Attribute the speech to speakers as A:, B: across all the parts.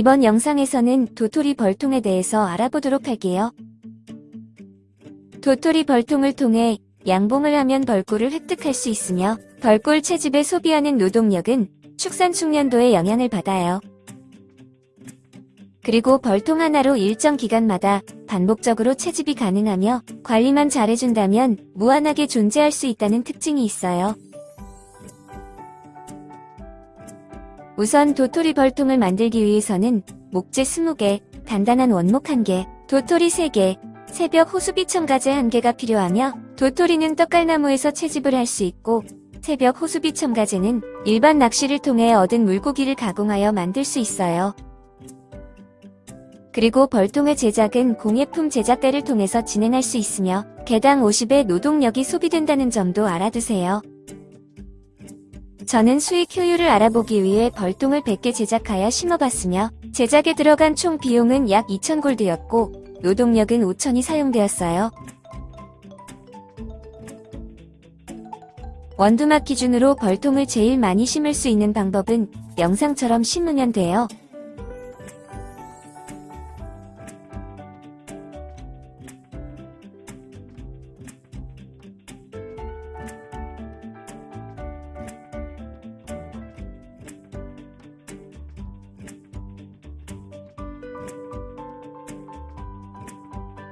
A: 이번 영상에서는 도토리 벌통에 대해서 알아보도록 할게요. 도토리 벌통을 통해 양봉을 하면 벌꿀을 획득할 수 있으며 벌꿀 채집에 소비하는 노동력은 축산 숙련도에 영향을 받아요. 그리고 벌통 하나로 일정 기간마다 반복적으로 채집이 가능하며 관리만 잘해준다면 무한하게 존재할 수 있다는 특징이 있어요. 우선 도토리 벌통을 만들기 위해서는 목재 20개, 단단한 원목 1개, 도토리 3개, 새벽 호수비 첨가제 1개가 필요하며 도토리는 떡갈나무에서 채집을 할 수 있고 새벽 호수비 첨가제는 일반 낚시를 통해 얻은 물고기를 가공하여 만들 수 있어요. 그리고 벌통의 제작은 공예품 제작대를 통해서 진행할 수 있으며 개당 50의 노동력이 소비된다는 점도 알아두세요. 저는 수익 효율을 알아보기 위해 벌통을 100개 제작하여 심어봤으며 제작에 들어간 총 비용은 약 2,000골드였고 노동력은 5,000이 사용되었어요. 원두막 기준으로 벌통을 제일 많이 심을 수 있는 방법은 영상처럼 심으면 돼요.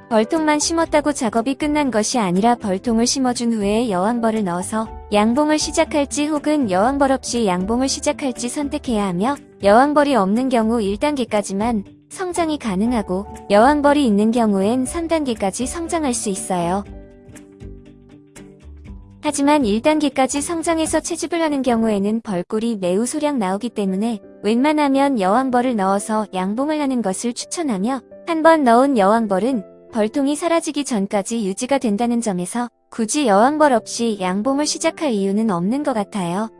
A: 벌통만 심었다고 작업이 끝난 것이 아니라 벌통을 심어준 후에 여왕벌을 넣어서 양봉을 시작할지 혹은 여왕벌 없이 양봉을 시작할지 선택해야 하며 여왕벌이 없는 경우 1단계까지만 성장이 가능하고 여왕벌이 있는 경우엔 3단계까지 성장할 수 있어요. 하지만 1단계까지 성장해서 채집을 하는 경우에는 벌꿀이 매우 소량 나오기 때문에 웬만하면 여왕벌을 넣어서 양봉을 하는 것을 추천하며 한 번 넣은 여왕벌은 벌통이 사라지기 전까지 유지가 된다는 점에서 굳이 여왕벌 없이 양봉을 시작할 이유는 없는 것 같아요.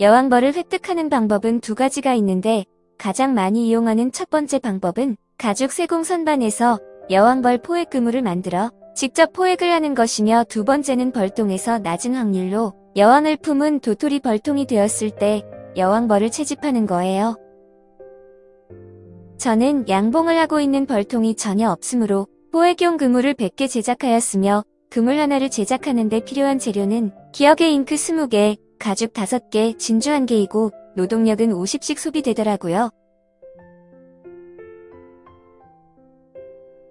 A: 여왕벌을 획득하는 방법은 두 가지가 있는데 가장 많이 이용하는 첫 번째 방법은 가죽 세공 선반에서 여왕벌 포획 그물을 만들어 직접 포획을 하는 것이며 두 번째는 벌통에서 낮은 확률로 여왕을 품은 도토리 벌통이 되었을 때 여왕벌을 채집하는 거예요. 저는 양봉을 하고 있는 벌통이 전혀 없으므로 포획용 그물을 100개 제작하였으며 그물 하나를 제작하는 데 필요한 재료는 기억의 잉크 20개, 가죽 5개, 진주 1개이고 노동력은 50씩 소비되더라고요.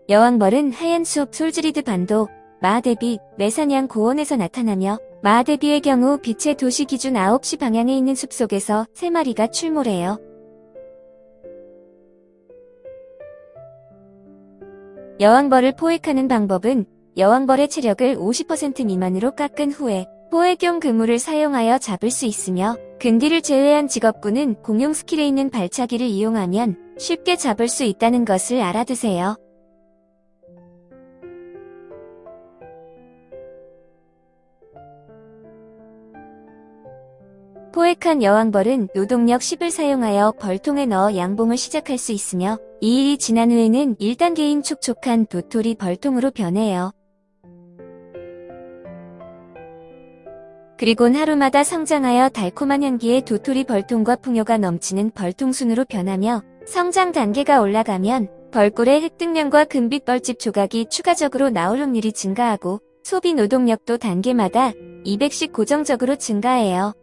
A: 여왕벌은 하얀 숲 솔즈리드 반도, 마하데비, 메사냥 고원에서 나타나며 마하데비의 경우 빛의 도시 기준 9시 방향에 있는 숲속에서 3마리가 출몰해요. 여왕벌을 포획하는 방법은 여왕벌의 체력을 50% 미만으로 깎은 후에 포획용 그물을 사용하여 잡을 수 있으며 근디를 제외한 직업군은 공용 스킬에 있는 발차기를 이용하면 쉽게 잡을 수 있다는 것을 알아두세요. 포획한 여왕벌은 노동력 10을 사용하여 벌통에 넣어 양봉을 시작할 수 있으며 2일이 지난 후에는 1단계인 촉촉한 도토리 벌통으로 변해요. 그리곤 하루마다 성장하여 달콤한 향기의 도토리 벌통과 풍요가 넘치는 벌통순으로 변하며 성장 단계가 올라가면 벌꿀의 획득량과 금빛 벌집 조각이 추가적으로 나올 확률이 증가하고 소비 노동력도 단계마다 200씩 고정적으로 증가해요.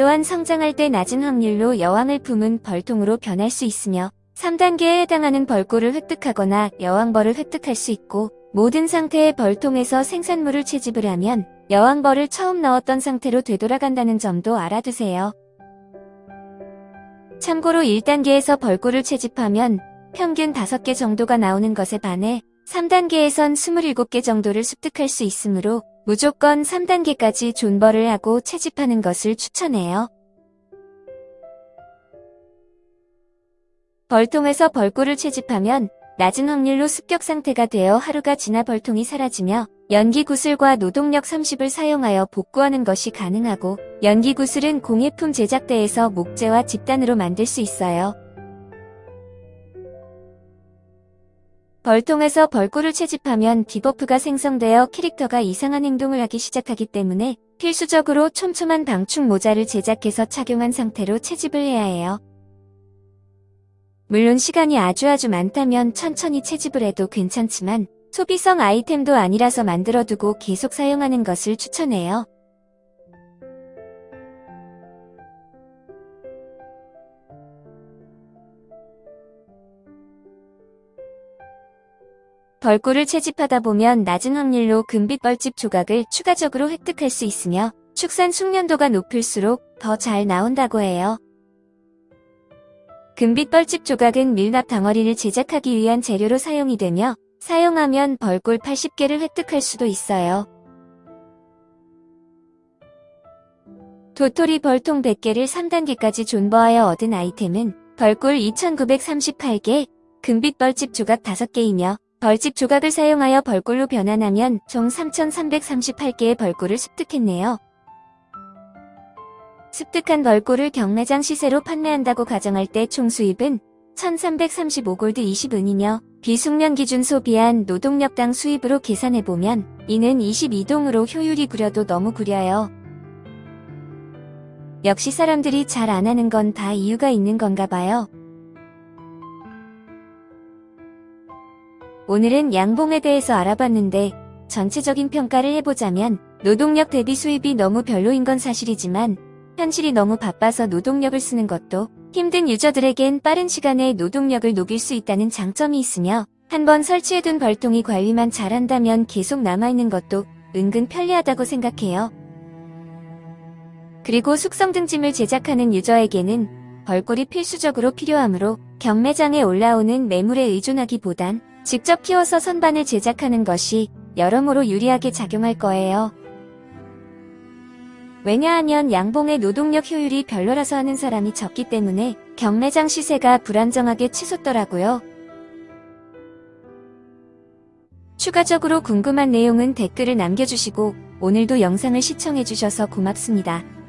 A: 또한 성장할 때 낮은 확률로 여왕을 품은 벌통으로 변할 수 있으며 3단계에 해당하는 벌꿀을 획득하거나 여왕벌을 획득할 수 있고 모든 상태의 벌통에서 생산물을 채집을 하면 여왕벌을 처음 넣었던 상태로 되돌아간다는 점도 알아두세요. 참고로 1단계에서 벌꿀을 채집하면 평균 5개 정도가 나오는 것에 반해 3단계에선 27개 정도를 습득할 수 있으므로 무조건 3단계까지 존버를 하고 채집하는 것을 추천해요. 벌통에서 벌꿀을 채집하면 낮은 확률로 습격 상태가 되어 하루가 지나 벌통이 사라지며 연기 구슬과 노동력 30을 사용하여 복구하는 것이 가능하고 연기 구슬은 공예품 제작대에서 목재와 집단으로 만들 수 있어요. 벌통에서 벌꿀을 채집하면 debuff가 생성되어 캐릭터가 이상한 행동을 하기 시작하기 때문에 필수적으로 촘촘한 방충 모자를 제작해서 착용한 상태로 채집을 해야 해요. 물론 시간이 아주 아주 많다면 천천히 채집을 해도 괜찮지만 소비성 아이템도 아니라서 만들어두고 계속 사용하는 것을 추천해요. 벌꿀을 채집하다 보면 낮은 확률로 금빛 벌집 조각을 추가적으로 획득할 수 있으며 축산 숙련도가 높을수록 더 잘 나온다고 해요. 금빛 벌집 조각은 밀랍 덩어리를 제작하기 위한 재료로 사용이 되며 사용하면 벌꿀 80개를 획득할 수도 있어요. 도토리 벌통 100개를 3단계까지 존버하여 얻은 아이템은 벌꿀 2938개, 금빛 벌집 조각 5개이며 벌집 조각을 사용하여 벌꿀로 변환하면 총 3338개의 벌꿀을 습득했네요. 습득한 벌꿀을 경매장 시세로 판매한다고 가정할 때 총 수입은 1335골드 20은이며 비숙련 기준 소비한 노동력당 수입으로 계산해보면 이는 22동으로 효율이 구려도 너무 구려요. 역시 사람들이 잘 안 하는 건 다 이유가 있는 건가 봐요. 오늘은 양봉에 대해서 알아봤는데 전체적인 평가를 해보자면 노동력 대비 수입이 너무 별로인 건 사실이지만 현실이 너무 바빠서 노동력을 쓰는 것도 힘든 유저들에겐 빠른 시간에 노동력을 녹일 수 있다는 장점이 있으며 한번 설치해둔 벌통이 관리만 잘한다면 계속 남아있는 것도 은근 편리하다고 생각해요. 그리고 숙성 등짐을 제작하는 유저에게는 벌꿀이 필수적으로 필요하므로 경매장에 올라오는 매물에 의존하기보단 직접 키워서 선반을 제작하는 것이 여러모로 유리하게 작용할 거예요. 왜냐하면 양봉의 노동력 효율이 별로라서 하는 사람이 적기 때문에 경매장 시세가 불안정하게 치솟더라고요. 추가적으로 궁금한 내용은 댓글을 남겨주시고 오늘도 영상을 시청해주셔서 고맙습니다. 끝